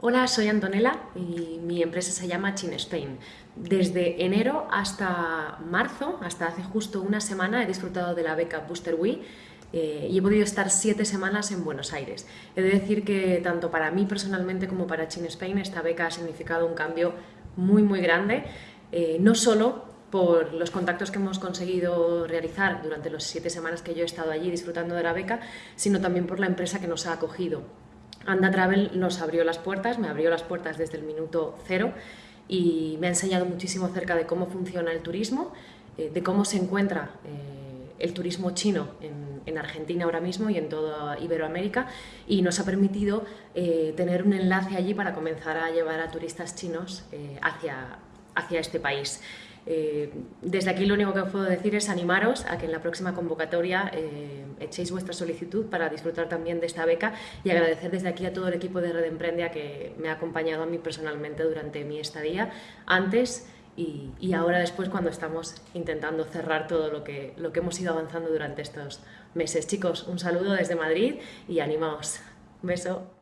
Hola, soy Antonella y mi empresa se llama Chin Spain. Desde enero hasta marzo, hasta hace justo una semana, he disfrutado de la beca Booster Wii eh, y he podido estar siete semanas en Buenos Aires. He de decir que tanto para mí personalmente como para Chin Spain esta beca ha significado un cambio muy muy grande, eh, no solo por los contactos que hemos conseguido realizar durante las siete semanas que yo he estado allí disfrutando de la beca, sino también por la empresa que nos ha acogido. Anda Travel nos abrió las puertas, me abrió las puertas desde el minuto cero y me ha enseñado muchísimo acerca de cómo funciona el turismo, eh, de cómo se encuentra eh, el turismo chino en, Argentina ahora mismo y en toda Iberoamérica y nos ha permitido eh, tener un enlace allí para comenzar a llevar a turistas chinos hacia, hacia este país. Eh, desde aquí lo único que puedo decir es animaros a que en la próxima convocatoria eh, echéis vuestra solicitud para disfrutar también de esta beca y agradecer desde aquí a todo el equipo de Red Emprende a que me ha acompañado a mí personalmente durante mi estadía, antes y, y, ahora después cuando estamos intentando cerrar todo lo que, lo que hemos ido avanzando durante estos meses. Chicos, un saludo desde Madrid y animaos. Un beso.